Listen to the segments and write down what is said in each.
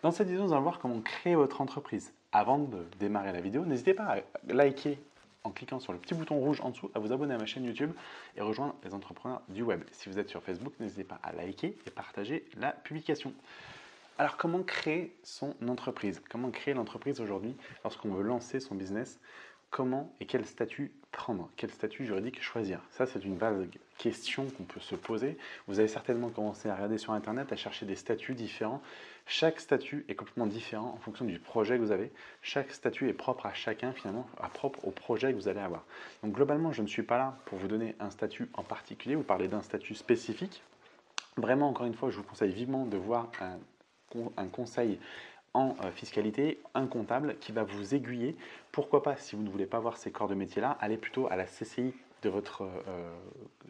Dans cette vidéo, nous allons voir comment créer votre entreprise. Avant de démarrer la vidéo, n'hésitez pas à liker en cliquant sur le petit bouton rouge en dessous, à vous abonner à ma chaîne YouTube et rejoindre les entrepreneurs du web. Si vous êtes sur Facebook, n'hésitez pas à liker et partager la publication. Alors, comment créer son entreprise? Comment créer l'entreprise aujourd'hui lorsqu'on veut lancer son business? Comment et quel statut prendre, quel statut juridique choisir Ça, c'est une vague question qu'on peut se poser. Vous avez certainement commencé à regarder sur Internet, à chercher des statuts différents. Chaque statut est complètement différent en fonction du projet que vous avez. Chaque statut est propre à chacun, finalement, à propre au projet que vous allez avoir. Donc, globalement, je ne suis pas là pour vous donner un statut en particulier ou parler d'un statut spécifique. Vraiment, encore une fois, je vous conseille vivement de voir un, un conseil euh, fiscalité, un comptable qui va vous aiguiller. Pourquoi pas, si vous ne voulez pas voir ces corps de métier-là, allez plutôt à la CCI de votre euh,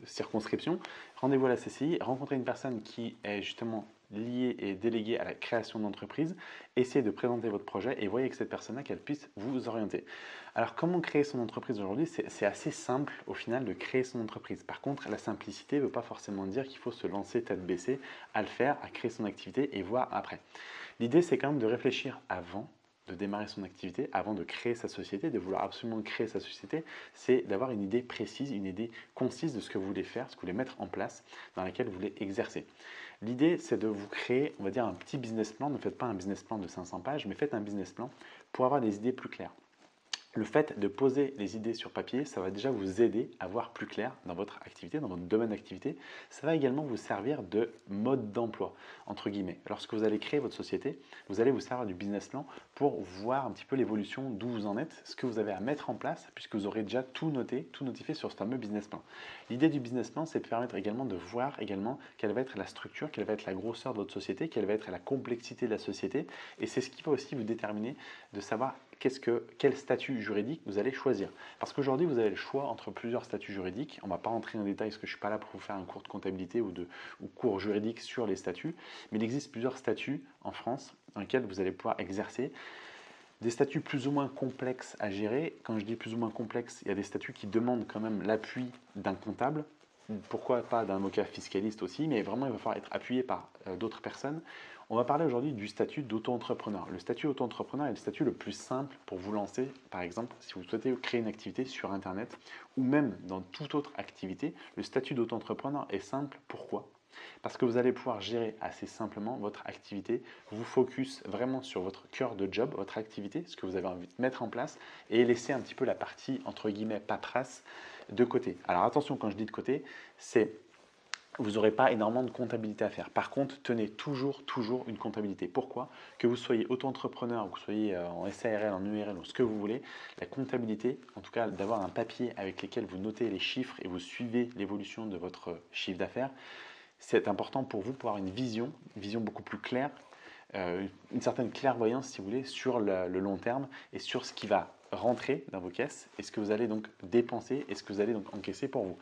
circonscription. Rendez-vous à la CCI, rencontrez une personne qui est justement liée et déléguée à la création d'entreprise. Essayez de présenter votre projet et voyez que cette personne-là, qu'elle puisse vous orienter. Alors, comment créer son entreprise aujourd'hui? C'est assez simple au final de créer son entreprise. Par contre, la simplicité ne veut pas forcément dire qu'il faut se lancer tête baissée à le faire, à créer son activité et voir après. L'idée, c'est quand même de réfléchir avant de démarrer son activité, avant de créer sa société, de vouloir absolument créer sa société, c'est d'avoir une idée précise, une idée concise de ce que vous voulez faire, ce que vous voulez mettre en place, dans laquelle vous voulez exercer. L'idée, c'est de vous créer, on va dire, un petit business plan. Ne faites pas un business plan de 500 pages, mais faites un business plan pour avoir des idées plus claires le fait de poser les idées sur papier, ça va déjà vous aider à voir plus clair dans votre activité, dans votre domaine d'activité. Ça va également vous servir de mode d'emploi, entre guillemets. Lorsque vous allez créer votre société, vous allez vous servir du business plan pour voir un petit peu l'évolution d'où vous en êtes, ce que vous avez à mettre en place, puisque vous aurez déjà tout noté, tout notifié sur ce fameux business plan. L'idée du business plan, c'est de permettre également de voir également quelle va être la structure, quelle va être la grosseur de votre société, quelle va être la complexité de la société. Et c'est ce qui va aussi vous déterminer de savoir que, quel statut juridique vous allez choisir. Parce qu'aujourd'hui, vous avez le choix entre plusieurs statuts juridiques. On ne va pas rentrer en détail parce que je ne suis pas là pour vous faire un cours de comptabilité ou, de, ou cours juridique sur les statuts. Mais il existe plusieurs statuts en France dans lesquels vous allez pouvoir exercer. Des statuts plus ou moins complexes à gérer. Quand je dis plus ou moins complexes, il y a des statuts qui demandent quand même l'appui d'un comptable. Pourquoi pas d'un avocat fiscaliste aussi, mais vraiment il va falloir être appuyé par euh, d'autres personnes. On va parler aujourd'hui du statut d'auto-entrepreneur. Le statut auto-entrepreneur est le statut le plus simple pour vous lancer, par exemple, si vous souhaitez créer une activité sur Internet ou même dans toute autre activité. Le statut d'auto-entrepreneur est simple. Pourquoi? Parce que vous allez pouvoir gérer assez simplement votre activité, vous focus vraiment sur votre cœur de job, votre activité, ce que vous avez envie de mettre en place et laisser un petit peu la partie entre guillemets paperasse de côté. Alors attention quand je dis de côté, c'est vous n'aurez pas énormément de comptabilité à faire. Par contre, tenez toujours, toujours une comptabilité. Pourquoi? Que vous soyez auto-entrepreneur, que vous soyez euh, en SARL, en URL ou ce que vous voulez, la comptabilité, en tout cas d'avoir un papier avec lequel vous notez les chiffres et vous suivez l'évolution de votre chiffre d'affaires, c'est important pour vous pour avoir une vision, une vision beaucoup plus claire, une certaine clairvoyance si vous voulez sur le long terme et sur ce qui va rentrer dans vos caisses et ce que vous allez donc dépenser et ce que vous allez donc encaisser pour vous.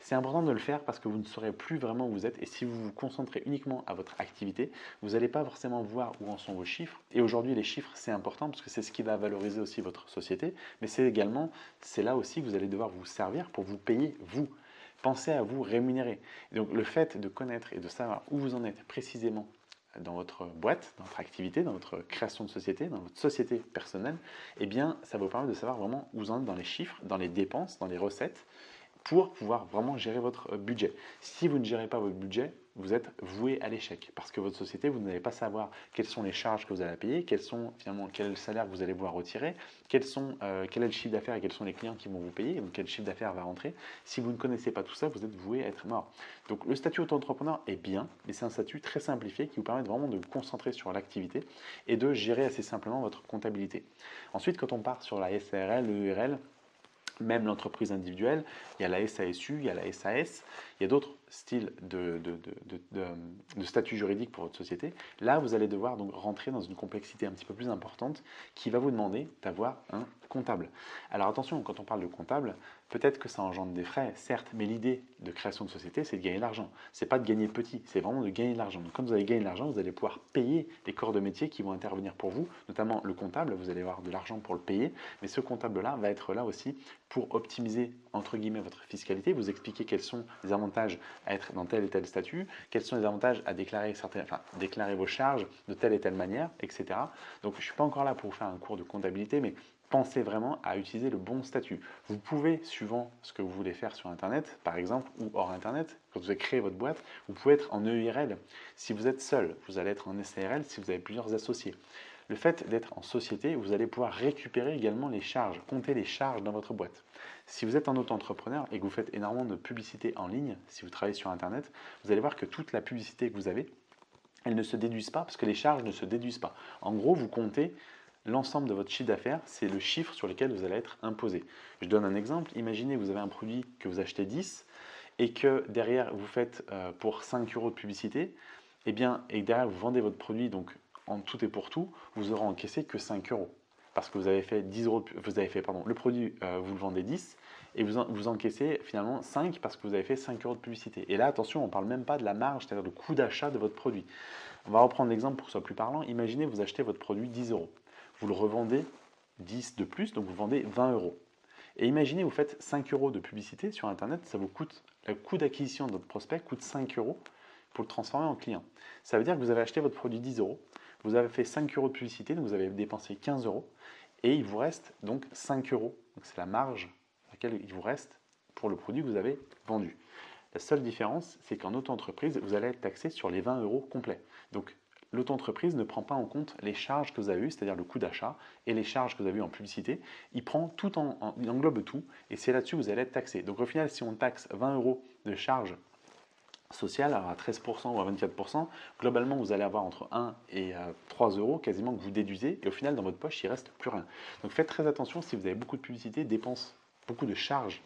C'est important de le faire parce que vous ne saurez plus vraiment où vous êtes et si vous vous concentrez uniquement à votre activité, vous n'allez pas forcément voir où en sont vos chiffres. Et aujourd'hui, les chiffres, c'est important parce que c'est ce qui va valoriser aussi votre société, mais c'est également, c'est là aussi que vous allez devoir vous servir pour vous payer vous. Pensez à vous rémunérer. donc le fait de connaître et de savoir où vous en êtes précisément dans votre boîte, dans votre activité, dans votre création de société, dans votre société personnelle, eh bien, ça vous permettre de savoir vraiment où vous en êtes dans les chiffres, dans les dépenses, dans les recettes, pour pouvoir vraiment gérer votre budget. Si vous ne gérez pas votre budget, vous êtes voué à l'échec parce que votre société, vous n'allez pas savoir quelles sont les charges que vous allez payer, quels sont finalement quel est le salaire que vous allez pouvoir retirer, quels sont, euh, quel est le chiffre d'affaires et quels sont les clients qui vont vous payer, donc quel chiffre d'affaires va rentrer. Si vous ne connaissez pas tout ça, vous êtes voué à être mort. Donc le statut auto-entrepreneur est bien, mais c'est un statut très simplifié qui vous permet vraiment de vous concentrer sur l'activité et de gérer assez simplement votre comptabilité. Ensuite, quand on part sur la SARL, l'EURL, même l'entreprise individuelle, il y a la SASU, il y a la SAS, il y a d'autres styles de, de, statut juridique pour votre société. Là, vous allez devoir donc rentrer dans une complexité un petit peu plus importante qui va vous demander d'avoir un comptable. Alors attention, quand on parle de comptable, peut-être que ça engendre des frais, certes, mais l'idée de création de société, c'est de gagner de l'argent. C'est pas de gagner petit, c'est vraiment de gagner de l'argent. Donc quand vous allez gagner de l'argent, vous allez pouvoir payer les corps de métier qui vont intervenir pour vous, notamment le comptable, vous allez avoir de l'argent pour le payer, mais ce comptable-là va être là aussi pour optimiser, entre guillemets, votre fiscalité, vous expliquer quels sont les avantages être dans tel et tel statut, quels sont les avantages à déclarer, certaines, enfin, déclarer vos charges de telle et telle manière, etc. Donc je ne suis pas encore là pour vous faire un cours de comptabilité, mais pensez vraiment à utiliser le bon statut. Vous pouvez, suivant ce que vous voulez faire sur Internet, par exemple, ou hors Internet, quand vous avez créé votre boîte, vous pouvez être en EIRL. Si vous êtes seul, vous allez être en SARL si vous avez plusieurs associés. Le fait d'être en société, vous allez pouvoir récupérer également les charges, compter les charges dans votre boîte. Si vous êtes un auto-entrepreneur et que vous faites énormément de publicité en ligne, si vous travaillez sur Internet, vous allez voir que toute la publicité que vous avez, elle ne se déduisent pas parce que les charges ne se déduisent pas. En gros, vous comptez l'ensemble de votre chiffre d'affaires, c'est le chiffre sur lequel vous allez être imposé. Je donne un exemple. Imaginez vous avez un produit que vous achetez 10 et que derrière vous faites euh, pour 5 euros de publicité, et eh bien, et derrière vous vendez votre produit donc en tout et pour tout, vous aurez encaissé que 5 euros. Parce que vous avez fait 10 euros, vous avez fait, pardon, le produit, euh, vous le vendez 10 et vous, vous encaissez finalement 5 parce que vous avez fait 5 euros de publicité. Et là, attention, on ne parle même pas de la marge, c'est-à-dire le coût d'achat de votre produit. On va reprendre l'exemple pour que ce soit plus parlant. Imaginez vous achetez votre produit 10 euros. Vous le revendez 10 de plus, donc vous vendez 20 euros. Et imaginez, vous faites 5 euros de publicité sur Internet, ça vous coûte, le coût d'acquisition de votre prospect coûte 5 euros pour le transformer en client. Ça veut dire que vous avez acheté votre produit 10 euros, vous avez fait 5 euros de publicité, donc vous avez dépensé 15 euros, et il vous reste donc 5 euros. C'est la marge à laquelle il vous reste pour le produit que vous avez vendu. La seule différence, c'est qu'en auto-entreprise, vous allez être taxé sur les 20 euros complets. Donc, l'auto-entreprise ne prend pas en compte les charges que vous avez eues, c'est-à-dire le coût d'achat et les charges que vous avez eues en publicité. Il prend tout en, il englobe tout et c'est là-dessus que vous allez être taxé. Donc, au final, si on taxe 20 euros de charges social à 13% ou à 24%, globalement vous allez avoir entre 1 et 3 euh, euros quasiment que vous déduisez et au final dans votre poche il reste plus rien. Donc faites très attention si vous avez beaucoup de publicité, dépenses, beaucoup de charges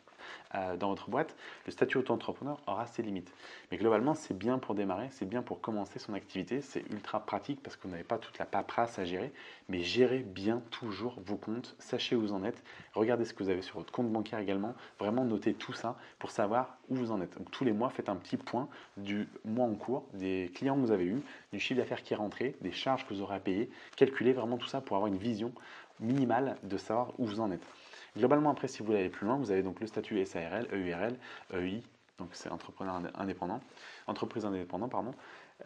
dans votre boîte, le statut auto-entrepreneur aura ses limites. Mais globalement, c'est bien pour démarrer, c'est bien pour commencer son activité, c'est ultra pratique parce que vous n'avez pas toute la paperasse à gérer, mais gérez bien toujours vos comptes, sachez où vous en êtes, regardez ce que vous avez sur votre compte bancaire également, vraiment notez tout ça pour savoir où vous en êtes. Donc tous les mois, faites un petit point du mois en cours, des clients que vous avez eus, du chiffre d'affaires qui est rentré, des charges que vous aurez à payer, calculez vraiment tout ça pour avoir une vision minimale de savoir où vous en êtes. Globalement, après, si vous voulez aller plus loin, vous avez donc le statut SARL, EURL, EI, donc c'est entrepreneur indépendant, entreprise indépendante, pardon.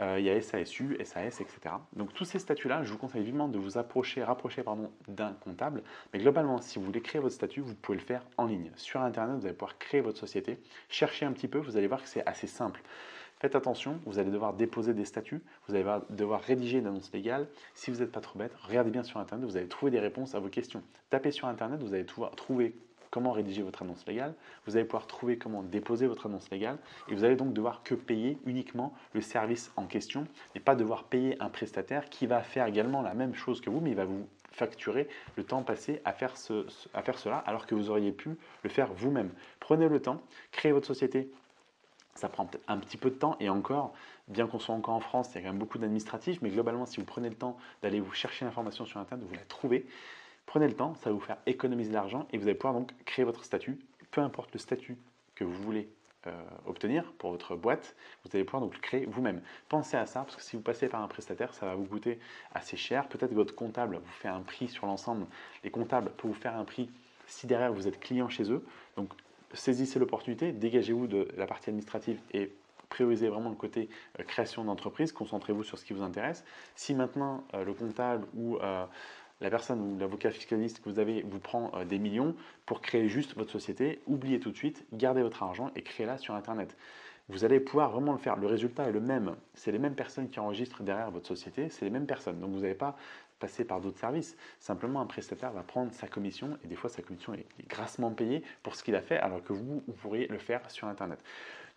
Euh, il y a SASU, SAS, etc. Donc tous ces statuts-là, je vous conseille vivement de vous approcher, rapprocher d'un comptable. Mais globalement, si vous voulez créer votre statut, vous pouvez le faire en ligne. Sur Internet, vous allez pouvoir créer votre société. Cherchez un petit peu, vous allez voir que c'est assez simple. Faites attention, vous allez devoir déposer des statuts, vous allez devoir rédiger une annonce légale. Si vous n'êtes pas trop bête, regardez bien sur Internet, vous allez trouver des réponses à vos questions. Tapez sur Internet, vous allez trouver comment rédiger votre annonce légale, vous allez pouvoir trouver comment déposer votre annonce légale et vous allez donc devoir que payer uniquement le service en question et pas devoir payer un prestataire qui va faire également la même chose que vous mais il va vous facturer le temps passé à faire, à faire cela alors que vous auriez pu le faire vous-même. Prenez le temps, créez votre société ça prend un petit peu de temps et encore, bien qu'on soit encore en France, il y a quand même beaucoup d'administratifs, mais globalement, si vous prenez le temps d'aller vous chercher l'information sur Internet, vous la trouvez, prenez le temps, ça va vous faire économiser de l'argent et vous allez pouvoir donc créer votre statut, peu importe le statut que vous voulez euh, obtenir pour votre boîte, vous allez pouvoir donc le créer vous-même. Pensez à ça parce que si vous passez par un prestataire, ça va vous coûter assez cher. Peut-être que votre comptable vous fait un prix sur l'ensemble. Les comptables peuvent vous faire un prix si derrière vous êtes client chez eux. Donc saisissez l'opportunité, dégagez-vous de la partie administrative et priorisez vraiment le côté euh, création d'entreprise, concentrez-vous sur ce qui vous intéresse. Si maintenant euh, le comptable ou euh, la personne ou l'avocat fiscaliste que vous avez vous prend des millions pour créer juste votre société, oubliez tout de suite, gardez votre argent et créez-la sur Internet. Vous allez pouvoir vraiment le faire. Le résultat est le même. C'est les mêmes personnes qui enregistrent derrière votre société, c'est les mêmes personnes. Donc vous n'avez pas passer par d'autres services. Simplement, un prestataire va prendre sa commission et des fois sa commission est grassement payée pour ce qu'il a fait alors que vous, vous pourriez le faire sur Internet.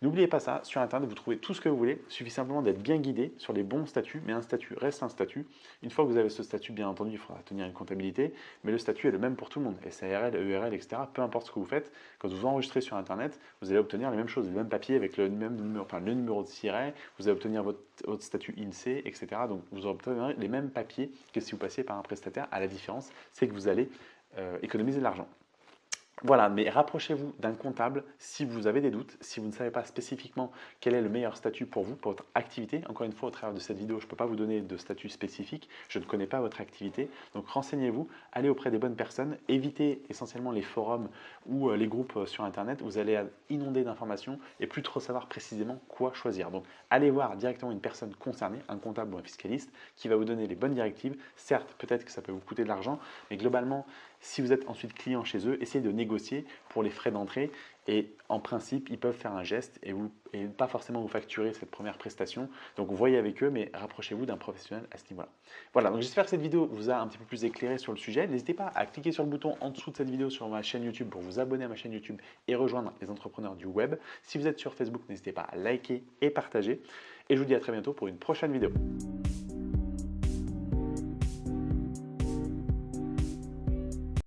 N'oubliez pas ça, sur Internet, vous trouvez tout ce que vous voulez. Il suffit simplement d'être bien guidé sur les bons statuts, mais un statut reste un statut. Une fois que vous avez ce statut, bien entendu, il faudra tenir une comptabilité, mais le statut est le même pour tout le monde. SARL, EURL, etc. Peu importe ce que vous faites, quand vous enregistrez sur Internet, vous allez obtenir les mêmes choses, le même papier avec le même numéro, enfin, le numéro de siret, vous allez obtenir votre, statut INSEE, etc. Donc vous obtenir les mêmes papiers que si vous passiez par un prestataire. À la différence, c'est que vous allez euh, économiser de l'argent. Voilà, mais rapprochez-vous d'un comptable si vous avez des doutes, si vous ne savez pas spécifiquement quel est le meilleur statut pour vous, pour votre activité. Encore une fois, au travers de cette vidéo, je ne peux pas vous donner de statut spécifique, je ne connais pas votre activité. Donc renseignez-vous, allez auprès des bonnes personnes, évitez essentiellement les forums ou euh, les groupes euh, sur Internet, vous allez inonder d'informations et plus trop savoir précisément quoi choisir. Donc allez voir directement une personne concernée, un comptable ou un fiscaliste, qui va vous donner les bonnes directives. Certes, peut-être que ça peut vous coûter de l'argent, mais globalement, si vous êtes ensuite client chez eux, essayez de négocier pour les frais d'entrée et en principe, ils peuvent faire un geste et, vous, et pas forcément vous facturer cette première prestation. Donc, voyez avec eux, mais rapprochez-vous d'un professionnel à ce niveau-là. Voilà, donc j'espère que cette vidéo vous a un petit peu plus éclairé sur le sujet. N'hésitez pas à cliquer sur le bouton en dessous de cette vidéo sur ma chaîne YouTube pour vous abonner à ma chaîne YouTube et rejoindre les entrepreneurs du web. Si vous êtes sur Facebook, n'hésitez pas à liker et partager. Et je vous dis à très bientôt pour une prochaine vidéo.